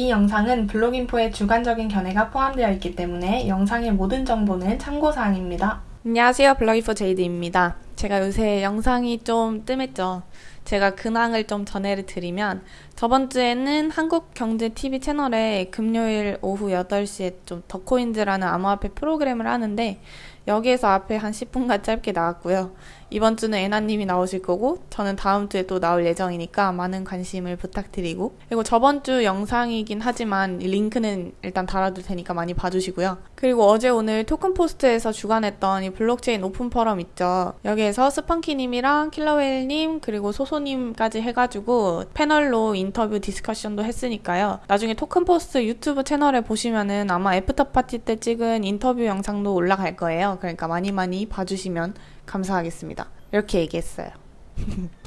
이 영상은 블로깅포의 주관적인 견해가 포함되어 있기 때문에 영상의 모든 정보는 참고사항입니다. 안녕하세요. 블로깅포 제이드입니다. 제가 요새 영상이 좀 뜸했죠. 제가 근황을 좀 전해를 드리면 저번 주에는 한국경제TV 채널에 금요일 오후 8시에 좀 더코인즈라는 암호화폐 프로그램을 하는데 여기에서 앞에 한 10분간 짧게 나왔고요. 이번 주는 애나님이 나오실 거고 저는 다음 주에 또 나올 예정이니까 많은 관심을 부탁드리고 그리고 저번 주 영상이긴 하지만 링크는 일단 달아둘 테니까 많이 봐주시고요. 그리고 어제 오늘 토큰 포스트에서 주관했던 이 블록체인 오픈 포럼 있죠. 여기에서 스펀키님이랑 킬러웨일님 그리고 소소님까지 해가지고 패널로 인터뷰 discussion도 했으니까요. 나중에 토큰 포스트 유튜브 채널에 보시면은 아마 after party 때 찍은 인터뷰 영상도 올라갈 거예요. 그러니까 많이 많이 봐주시면 감사하겠습니다. 이렇게 얘기했어요.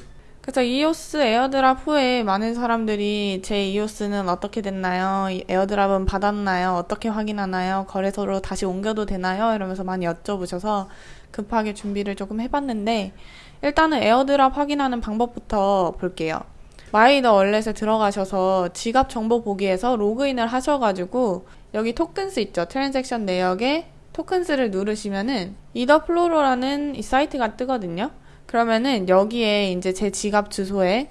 그래서 이오스 airdrop 후에 많은 사람들이 제 이오스는 어떻게 됐나요? airdrop은 받았나요? 어떻게 확인하나요? 거래소로 다시 옮겨도 되나요? 이러면서 많이 여쭤보셔서 급하게 준비를 조금 해봤는데 일단은 airdrop 확인하는 방법부터 볼게요. 마이이더 wallet에 들어가셔서 지갑 정보 보기에서 로그인을 하셔가지고 여기 tokens 있죠. transaction 내역에 tokens를 누르시면은 Ethplorer라는 이 사이트가 뜨거든요. 그러면은 여기에 이제 제 지갑 주소에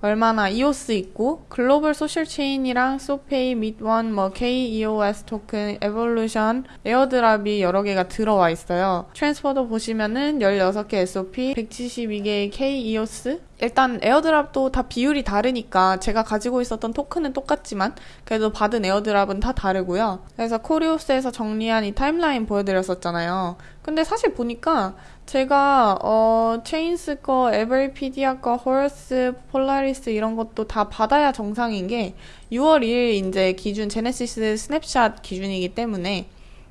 얼마나 이오스 있고 글로벌 소셜 체인이랑 소페이, MEET.ONE, 뭐 KEOS 토큰, 에볼루션, airdrop이 여러 개가 들어와 있어요. transfer도 보시면은 16개 SOP, 172개의 KEOS 일단 airdrop도 다 비율이 다르니까 제가 가지고 있었던 토큰은 똑같지만 그래도 받은 airdrop은 다 다르고요. 그래서 코리오스에서 정리한 이 timeline 보여드렸었잖아요. 근데 사실 보니까 제가 어 체인스 거, 에버리피디아 거, 호러스, 폴라리스 이런 것도 다 받아야 정상인 게 6월 2일 이제 기준 genesis snapshot 기준이기 때문에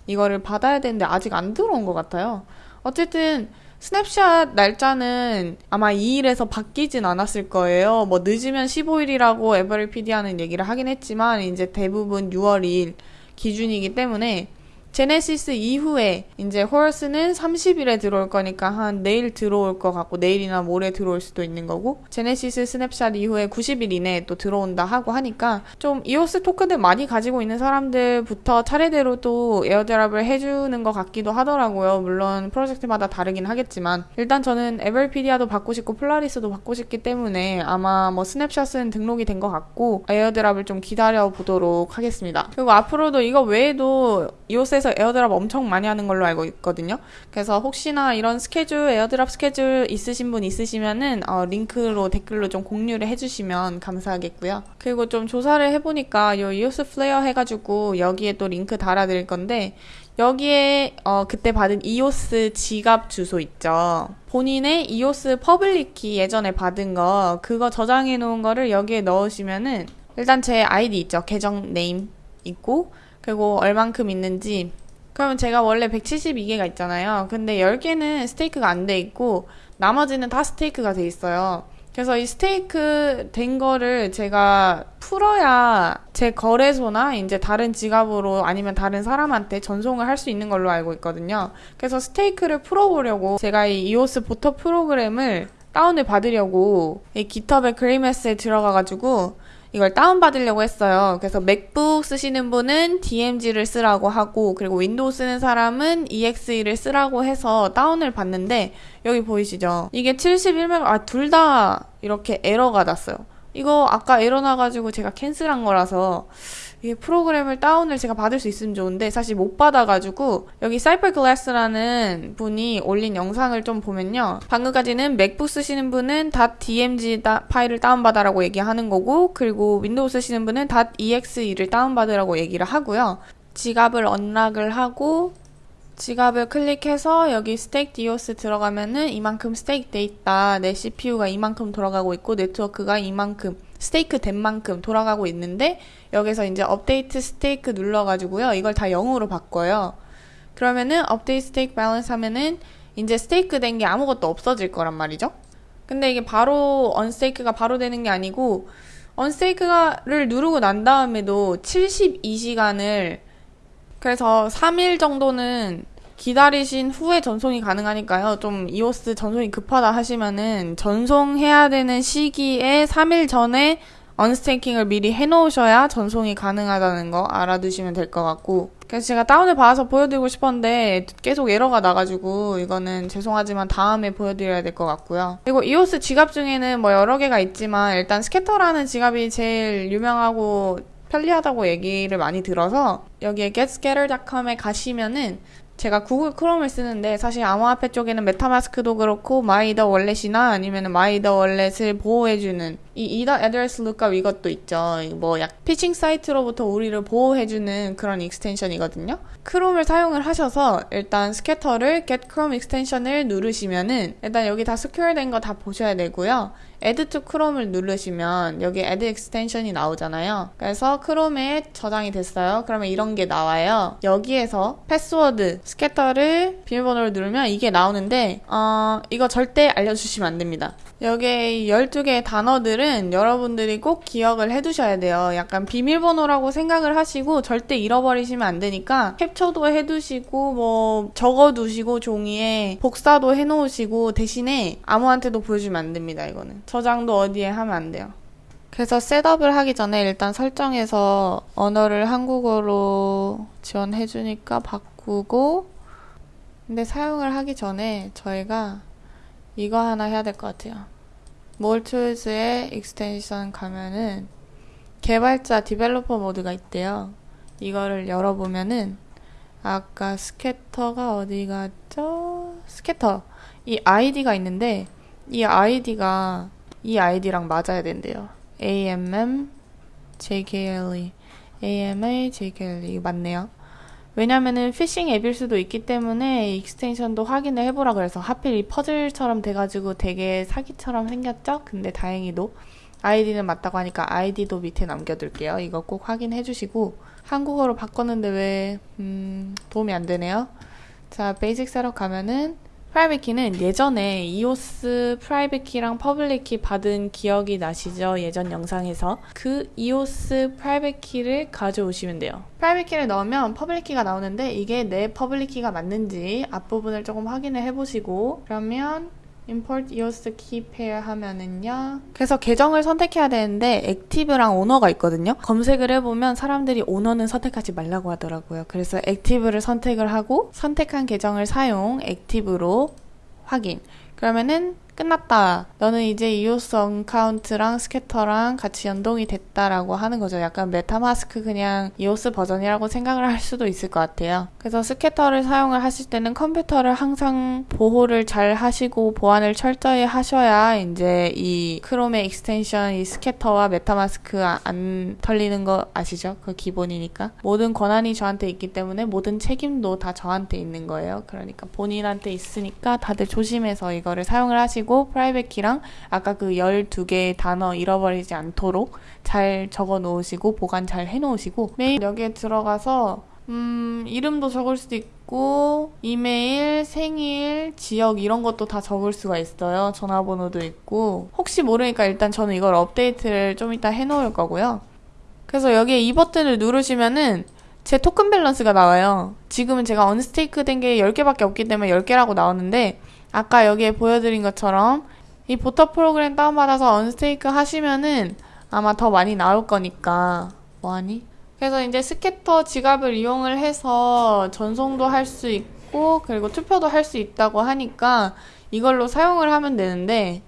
이거를 받아야 되는데 아직 안 들어온 것 같아요. 어쨌든 스냅샷 날짜는 아마 2일에서 바뀌진 않았을 거예요. 뭐 늦으면 15일이라고 에버리피디아는 얘기를 하긴 했지만 이제 대부분 6월 2일 기준이기 때문에 genesis 이후에 이제 호러스는 30일에 들어올 거니까 한 내일 들어올 것 같고 내일이나 모레 들어올 수도 있는 거고 genesis snapshot 이후에 90일 이내에 또 들어온다 하고 하니까 좀 이오스 토큰을 많이 가지고 있는 사람들부터 차례대로 또 airdrop을 해주는 것 같기도 하더라고요. 물론 프로젝트마다 다르긴 하겠지만 일단 저는 에버리피디아도 받고 싶고 폴라리스도 받고 싶기 때문에 아마 뭐 snapshot은 등록이 된 것 같고 airdrop을 좀 기다려 보도록 하겠습니다. 그리고 앞으로도 이거 외에도 이오스에서 한국에서 airdrop 엄청 많이 하는 걸로 알고 있거든요. 그래서 혹시나 이런 스케줄, airdrop 스케줄 있으신 분 있으시면은 어, 링크로 댓글로 좀 공유를 해주시면 감사하겠고요. 그리고 좀 조사를 해보니까 요 이오스 플레어 해가지고 여기에 또 링크 달아드릴 건데 여기에 어, 그때 받은 이오스 지갑 주소 있죠. 본인의 이오스 public key 예전에 받은 거 그거 저장해 놓은 거를 여기에 넣으시면은 일단 제 아이디 있죠. 계정 name 있고 그리고 얼만큼 있는지 그러면 제가 원래 172개가 있잖아요. 근데 10개는 스테이크가 안 돼 있고 나머지는 다 스테이크가 돼 있어요. 그래서 이 스테이크 된 거를 제가 풀어야 제 거래소나 이제 다른 지갑으로 아니면 다른 사람한테 전송을 할 수 있는 걸로 알고 있거든요. 그래서 스테이크를 풀어보려고 제가 이 이오스 보터 프로그램을 다운을 받으려고 이 GitHub의 그리메스에 들어가가지고 이걸 다운받으려고 했어요. 그래서 맥북 쓰시는 분은 DMG를 쓰라고 하고 그리고 윈도우 쓰는 사람은 EXE를 쓰라고 해서 다운을 받는데 여기 보이시죠? 이게 71메가 아 둘 다 이렇게 에러가 났어요. 이거 아까 에러 나가지고 제가 cancel한 거라서 이게 프로그램을 다운을 제가 받을 수 있으면 좋은데 사실 못 받아가지고 여기 사이퍼글래스라는 분이 올린 영상을 좀 보면요. 방금까지는 맥북 쓰시는 분은 .dmg 파일을 다운받아라고 얘기하는 거고 그리고 윈도우 쓰시는 분은 .exe를 다운받으라고 얘기를 하고요. 지갑을 unlock을 하고 지갑을 클릭해서 여기 staked EOS 들어가면은 이만큼 stake 돼 있다. 내 CPU가 이만큼 돌아가고 있고 네트워크가 이만큼 stake 된 만큼 돌아가고 있는데 여기서 이제 update stake 눌러가지고요. 이걸 다 0으로 바꿔요. 그러면은 update stake balance 하면은 이제 스테이크 된 게 아무것도 없어질 거란 말이죠. 근데 이게 바로 언스테이크가 바로 되는 게 아니고 언스테이크를 누르고 난 다음에도 72시간을 그래서 3일 정도는 기다리신 후에 전송이 가능하니까요. 좀 이오스 전송이 급하다 하시면은 전송해야 되는 시기에 3일 전에 언스테이킹을 미리 해놓으셔야 전송이 가능하다는 거 알아두시면 될 것 같고 그래서 제가 다운을 받아서 보여드리고 싶었는데 계속 에러가 나가지고 이거는 죄송하지만 다음에 보여드려야 될 것 같고요. 그리고 이오스 지갑 중에는 뭐 여러 개가 있지만 일단 스캐터라는 지갑이 제일 유명하고 편리하다고 얘기를 많이 들어서 여기에 getscatter.com에 가시면은 제가 구글 크롬을 쓰는데 사실 암호화폐 쪽에는 메타마스크도 그렇고 마이이더 wallet이나 아니면 마이이더 wallet을 보호해주는 이더 address lookup 이것도 있죠. 뭐 약 피싱 사이트로부터 우리를 보호해주는 그런 extension이거든요. 크롬을 사용을 하셔서 일단 스캐터를 get chrome extension을 누르시면은 일단 여기 다 secure된 거 다 보셔야 되고요. add to chrome을 누르시면 여기 add extension이 나오잖아요. 그래서 크롬에 저장이 됐어요. 그러면 이런 게 나와요. 여기에서 패스워드 스캐터를 비밀번호를 누르면 이게 나오는데 어, 이거 절대 알려주시면 안 됩니다. 여기에 12개의 단어들은 여러분들이 꼭 기억을 해두셔야 돼요. 약간 비밀번호라고 생각을 하시고 절대 잃어버리시면 안 되니까 캡처도 해두시고 뭐 적어두시고 종이에 복사도 해놓으시고 대신에 아무한테도 보여주면 안 됩니다. 이거는 저장도 어디에 하면 안 돼요. 그래서 setup을 하기 전에 일단 설정에서 언어를 한국어로 지원해주니까 바꾸고 근데 사용을 하기 전에 저희가 이거 하나 해야 될 것 같아요. more tools의 extension 가면은 개발자 developer mode가 있대요. 이거를 열어보면은 아까 스캐터가 어디 갔죠? 스캐터 이 아이디가 있는데 이 아이디가 이 아이디랑 맞아야 된대요. AMM JKLE AMA JKLE 맞네요. 왜냐면은 피싱 앱일 수도 있기 때문에 extension도 확인을 해보라 그래서 하필 이 퍼즐처럼 돼가지고 되게 사기처럼 생겼죠? 근데 다행히도 아이디는 맞다고 하니까 아이디도 밑에 남겨둘게요. 이거 꼭 확인해 주시고 한국어로 바꿨는데 왜 음, 도움이 안 되네요. 자, basic setup 가면은 private key는 예전에 이오스 private key랑 public key 받은 기억이 나시죠? 예전 영상에서 그 이오스 private key를 가져오시면 돼요. private key를 넣으면 public key가 나오는데 이게 내 public key가 맞는지 앞부분을 조금 확인을 해보시고 그러면 import EOS key pair 하면은요. 그래서 계정을 선택해야 되는데 active랑 owner가 있거든요. 검색을 해보면 사람들이 오너는 선택하지 말라고 하더라고요. 그래서 active를 선택을 하고 선택한 계정을 사용 active로 확인. 그러면은 끝났다. 너는 이제 EOS account랑 Scatter랑 같이 연동이 됐다라고 하는 거죠. 약간 MetaMask 그냥 EOS 버전이라고 생각을 할 수도 있을 것 같아요. 그래서 Scatter를 사용을 하실 때는 컴퓨터를 항상 보호를 잘 하시고 보안을 철저히 하셔야 이제 이 Chrome의 extension 이 Scatter와 MetaMask 안 털리는 거 아시죠? 그 기본이니까. 모든 권한이 저한테 있기 때문에 모든 책임도 다 저한테 있는 거예요. 그러니까 본인한테 있으니까 다들 조심해서 이거를 사용을 하시고 하시고 private key랑 아까 그 12개의 단어 잃어버리지 않도록 잘 적어 놓으시고 보관 잘 해 놓으시고 메일 여기에 들어가서 음, 이름도 적을 수도 있고, 이메일, 생일, 지역 이런 것도 다 적을 수가 있어요. 전화번호도 있고. 혹시 모르니까 일단 저는 이걸 업데이트를 좀 이따 해 놓을 거고요. 그래서 여기에 이 버튼을 누르시면은 제 토큰 밸런스가 나와요. 지금은 제가 언스테이크 된 게 10개밖에 없기 때문에 10개라고 나오는데, 아까 여기에 보여드린 것처럼 이 voter 프로그램 다운받아서 unstake 하시면은 아마 더 많이 나올 거니까 뭐하니? 그래서 이제 Scatter 지갑을 이용을 해서 전송도 할 수 있고 그리고 투표도 할 수 있다고 하니까 이걸로 사용을 하면 되는데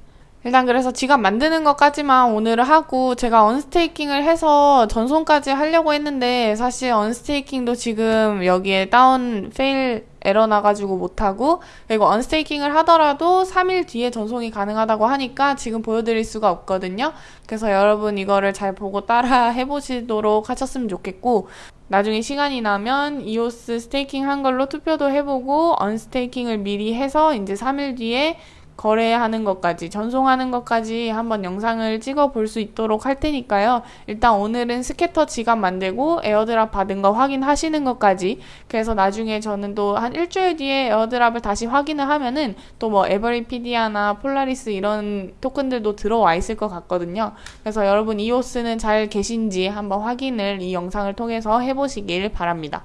일단 그래서 지갑 만드는 것까지만 오늘은 하고 제가 unstaking을 해서 전송까지 하려고 했는데 사실 unstaking도 지금 여기에 다운 fail 에러 나가지고 못하고 그리고 unstaking을 하더라도 3일 뒤에 전송이 가능하다고 하니까 지금 보여드릴 수가 없거든요. 그래서 여러분 이거를 잘 보고 따라 해보시도록 하셨으면 좋겠고 나중에 시간이 나면 EOS staking 한 걸로 투표도 해보고 unstaking을 미리 해서 이제 3일 뒤에 거래하는 것까지, 전송하는 것까지 한번 영상을 찍어 볼 수 있도록 할 테니까요. 일단 오늘은 Scatter 지갑 만들고 airdrop 받은 거 확인하시는 것까지. 그래서 나중에 저는 또 한 일주일 뒤에 airdrop을 다시 확인을 하면은 또 뭐 Everipedia나 Polaris 이런 토큰들도 들어와 있을 것 같거든요. 그래서 여러분 EOS는 잘 계신지 한번 확인을 이 영상을 통해서 해보시길 바랍니다.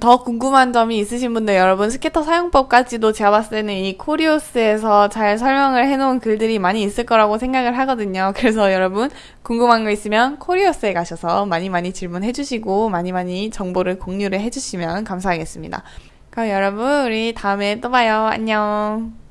더 궁금한 점이 있으신 분들 여러분 Scatter 사용법까지도 제가 봤을 때는 이 코리오스에서 잘 설명을 해놓은 글들이 많이 있을 거라고 생각을 하거든요. 그래서 여러분 궁금한 거 있으면 코리오스에 가셔서 많이 많이 질문해 주시고 많이 많이 정보를 공유를 해 주시면 감사하겠습니다. 그럼 여러분 우리 다음에 또 봐요. 안녕.